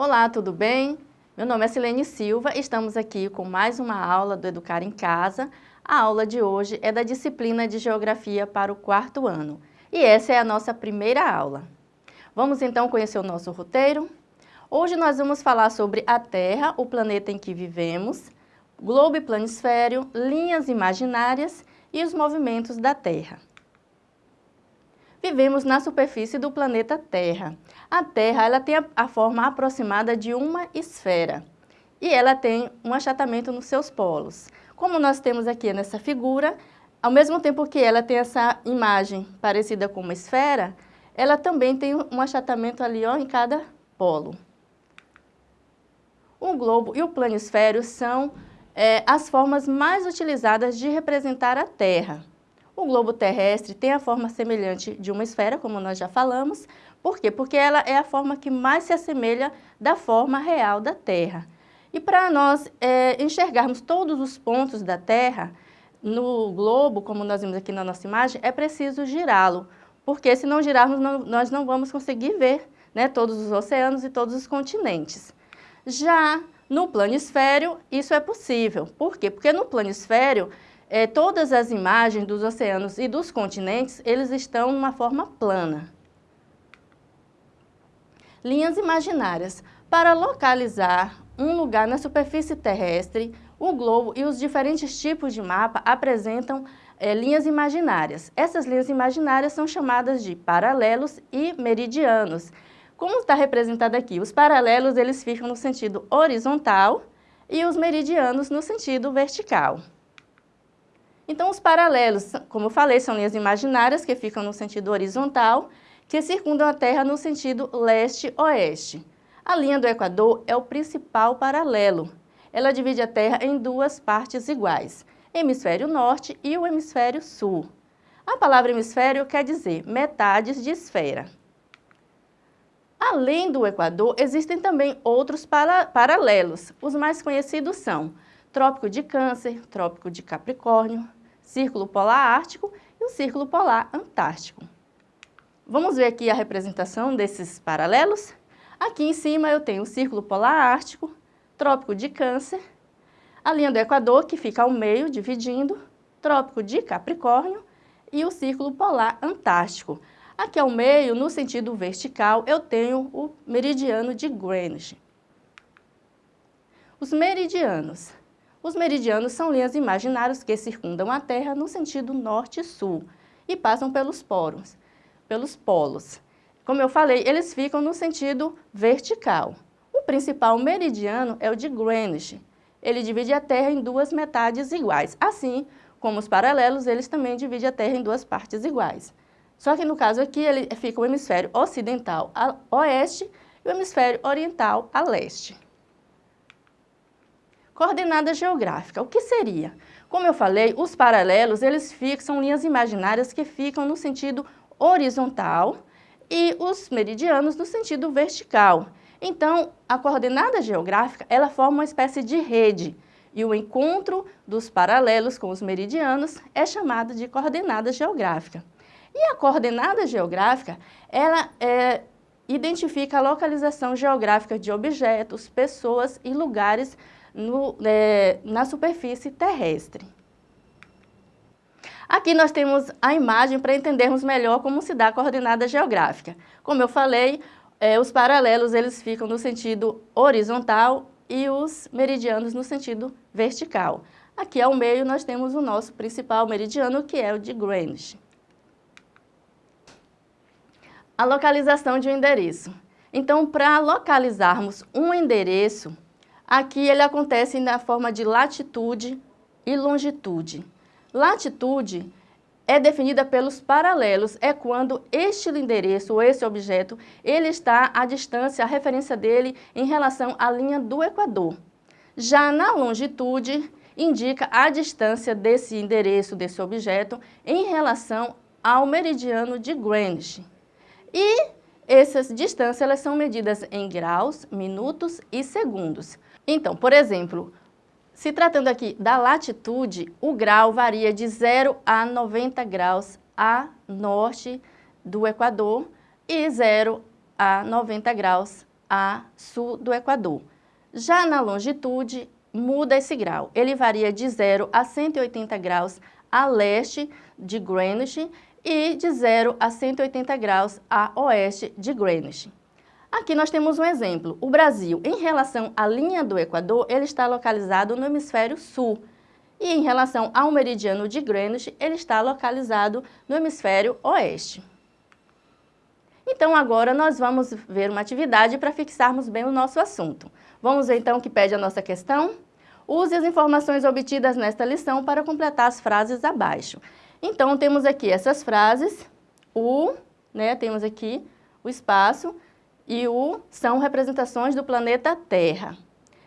Olá, tudo bem? Meu nome é Silene Silva e estamos aqui com mais uma aula do Educar em Casa. A aula de hoje é da disciplina de Geografia para o quarto ano e essa é a nossa primeira aula. Vamos então conhecer o nosso roteiro? Hoje nós vamos falar sobre a Terra, o planeta em que vivemos, globo e planisfério, linhas imaginárias e os movimentos da Terra. Vivemos na superfície do planeta Terra. A Terra ela tem a, a forma aproximada de uma esfera e ela tem um achatamento nos seus polos. Como nós temos aqui nessa figura, ao mesmo tempo que ela tem essa imagem parecida com uma esfera, ela também tem um achatamento ali ó, em cada polo. O globo e o planisfério são é, as formas mais utilizadas de representar a Terra. O globo terrestre tem a forma semelhante de uma esfera, como nós já falamos. Por quê? Porque ela é a forma que mais se assemelha da forma real da Terra. E para nós é, enxergarmos todos os pontos da Terra, no globo, como nós vimos aqui na nossa imagem, é preciso girá-lo, porque se não girarmos, não, nós não vamos conseguir ver né, todos os oceanos e todos os continentes. Já no planisfério, isso é possível. Por quê? Porque no planisfério, é, todas as imagens dos oceanos e dos continentes, eles estão numa forma plana. Linhas imaginárias. Para localizar um lugar na superfície terrestre, o globo e os diferentes tipos de mapa apresentam é, linhas imaginárias. Essas linhas imaginárias são chamadas de paralelos e meridianos. Como está representado aqui? Os paralelos eles ficam no sentido horizontal e os meridianos no sentido vertical. Então, os paralelos, como eu falei, são linhas imaginárias que ficam no sentido horizontal, que circundam a Terra no sentido leste-oeste. A linha do Equador é o principal paralelo. Ela divide a Terra em duas partes iguais, hemisfério norte e o hemisfério sul. A palavra hemisfério quer dizer metades de esfera. Além do Equador, existem também outros para paralelos. Os mais conhecidos são Trópico de Câncer, Trópico de Capricórnio, Círculo Polar Ártico e o Círculo Polar Antártico. Vamos ver aqui a representação desses paralelos? Aqui em cima eu tenho o Círculo Polar Ártico, Trópico de Câncer, a linha do Equador, que fica ao meio, dividindo, Trópico de Capricórnio e o Círculo Polar Antártico. Aqui ao meio, no sentido vertical, eu tenho o meridiano de Greenwich. Os meridianos. Os meridianos são linhas imaginárias que circundam a Terra no sentido norte e sul e passam pelos poros, pelos polos. Como eu falei, eles ficam no sentido vertical. O principal meridiano é o de Greenwich. Ele divide a Terra em duas metades iguais. Assim como os paralelos, eles também dividem a Terra em duas partes iguais. Só que no caso aqui, ele fica o hemisfério ocidental a oeste e o hemisfério oriental a leste. Coordenada geográfica, o que seria? Como eu falei, os paralelos, eles fixam linhas imaginárias que ficam no sentido horizontal e os meridianos no sentido vertical. Então, a coordenada geográfica, ela forma uma espécie de rede, e o encontro dos paralelos com os meridianos é chamado de coordenada geográfica. E a coordenada geográfica, ela é, identifica a localização geográfica de objetos, pessoas e lugares no, é, na superfície terrestre. Aqui nós temos a imagem para entendermos melhor como se dá a coordenada geográfica. Como eu falei, é, os paralelos eles ficam no sentido horizontal e os meridianos no sentido vertical. Aqui ao meio nós temos o nosso principal meridiano, que é o de Greenwich a localização de um endereço. Então, para localizarmos um endereço, aqui ele acontece na forma de latitude e longitude. Latitude é definida pelos paralelos, é quando este endereço ou esse objeto, ele está à distância, a referência dele em relação à linha do Equador. Já na longitude, indica a distância desse endereço, desse objeto, em relação ao meridiano de Greenwich. E essas distâncias elas são medidas em graus, minutos e segundos. Então, por exemplo, se tratando aqui da latitude, o grau varia de 0 a 90 graus a norte do Equador e 0 a 90 graus a sul do Equador. Já na longitude, muda esse grau. Ele varia de 0 a 180 graus a leste de Greenwich e de 0 a 180 graus a oeste de Greenwich. Aqui nós temos um exemplo. O Brasil, em relação à linha do Equador, ele está localizado no hemisfério sul. E em relação ao meridiano de Greenwich, ele está localizado no hemisfério oeste. Então agora nós vamos ver uma atividade para fixarmos bem o nosso assunto. Vamos ver então o que pede a nossa questão? Use as informações obtidas nesta lição para completar as frases abaixo. Então, temos aqui essas frases, o, né, temos aqui o espaço, e o são representações do planeta Terra.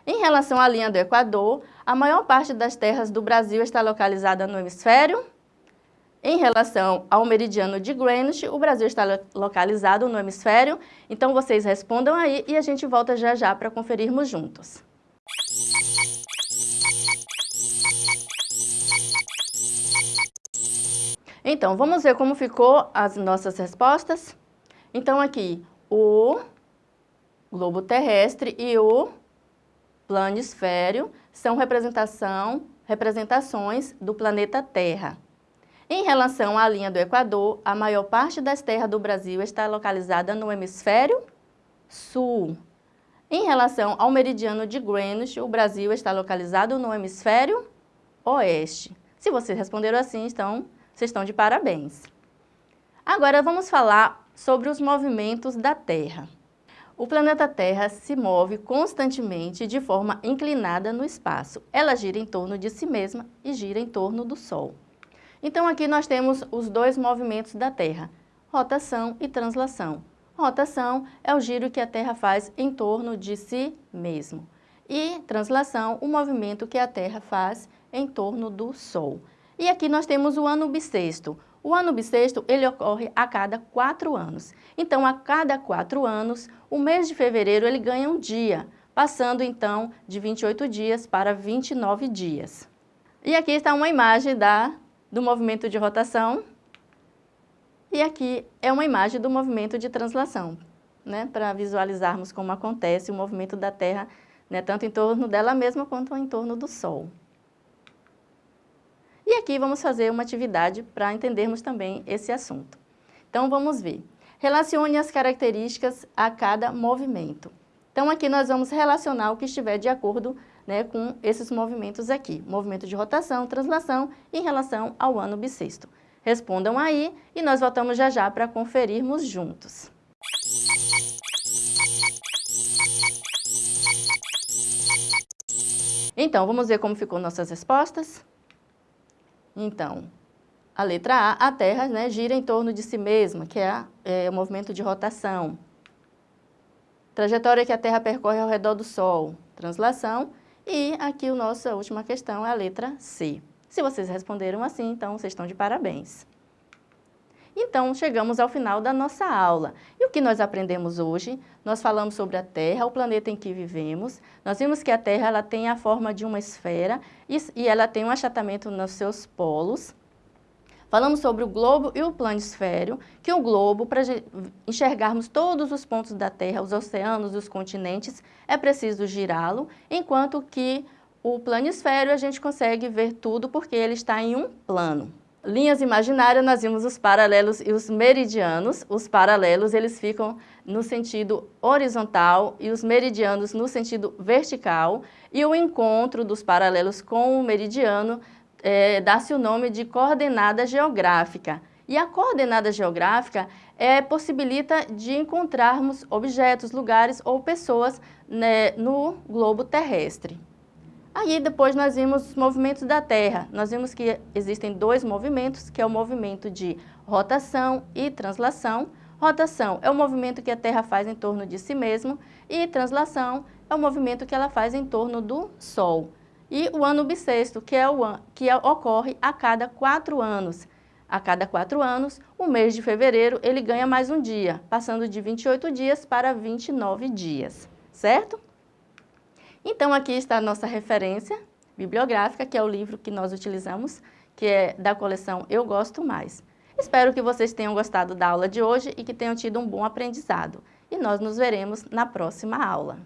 Em relação à linha do Equador, a maior parte das terras do Brasil está localizada no hemisfério. Em relação ao meridiano de Greenwich, o Brasil está localizado no hemisfério. Então, vocês respondam aí e a gente volta já já para conferirmos juntos. Então, vamos ver como ficou as nossas respostas? Então, aqui, o globo terrestre e o planisfério são representação, representações do planeta Terra. Em relação à linha do Equador, a maior parte das terras do Brasil está localizada no hemisfério sul. Em relação ao meridiano de Greenwich, o Brasil está localizado no hemisfério oeste. Se vocês responderam assim, então vocês estão de parabéns. Agora vamos falar sobre os movimentos da Terra. O planeta Terra se move constantemente de forma inclinada no espaço. Ela gira em torno de si mesma e gira em torno do Sol. Então aqui nós temos os dois movimentos da Terra, rotação e translação. Rotação é o giro que a Terra faz em torno de si mesmo. E translação, o movimento que a Terra faz em torno do Sol. E aqui nós temos o ano bissexto. O ano bissexto, ele ocorre a cada quatro anos. Então, a cada quatro anos, o mês de fevereiro, ele ganha um dia, passando, então, de 28 dias para 29 dias. E aqui está uma imagem da, do movimento de rotação. E aqui é uma imagem do movimento de translação, né? para visualizarmos como acontece o movimento da Terra, né? tanto em torno dela mesma quanto em torno do Sol. E aqui vamos fazer uma atividade para entendermos também esse assunto. Então, vamos ver. Relacione as características a cada movimento. Então, aqui nós vamos relacionar o que estiver de acordo né, com esses movimentos aqui. Movimento de rotação, translação em relação ao ano bissexto. Respondam aí e nós voltamos já já para conferirmos juntos. Então, vamos ver como ficou nossas respostas? Então, a letra A, a Terra né, gira em torno de si mesma, que é, é o movimento de rotação. Trajetória que a Terra percorre ao redor do Sol, translação. E aqui a nossa última questão é a letra C. Se vocês responderam assim, então vocês estão de parabéns. Então, chegamos ao final da nossa aula. E o que nós aprendemos hoje? Nós falamos sobre a Terra, o planeta em que vivemos. Nós vimos que a Terra ela tem a forma de uma esfera e, e ela tem um achatamento nos seus polos. Falamos sobre o globo e o planisfério, que o globo, para enxergarmos todos os pontos da Terra, os oceanos, os continentes, é preciso girá-lo, enquanto que o planisfério a gente consegue ver tudo porque ele está em um plano linhas imaginárias, nós vimos os paralelos e os meridianos. Os paralelos, eles ficam no sentido horizontal e os meridianos no sentido vertical. E o encontro dos paralelos com o meridiano é, dá-se o nome de coordenada geográfica. E a coordenada geográfica é, possibilita de encontrarmos objetos, lugares ou pessoas né, no globo terrestre. Aí depois nós vimos os movimentos da Terra. Nós vimos que existem dois movimentos, que é o movimento de rotação e translação. Rotação é o movimento que a Terra faz em torno de si mesmo e translação é o movimento que ela faz em torno do Sol. E o ano bissexto, que, é o, que é, ocorre a cada quatro anos. A cada quatro anos, o mês de fevereiro, ele ganha mais um dia, passando de 28 dias para 29 dias, certo? Então, aqui está a nossa referência bibliográfica, que é o livro que nós utilizamos, que é da coleção Eu Gosto Mais. Espero que vocês tenham gostado da aula de hoje e que tenham tido um bom aprendizado. E nós nos veremos na próxima aula.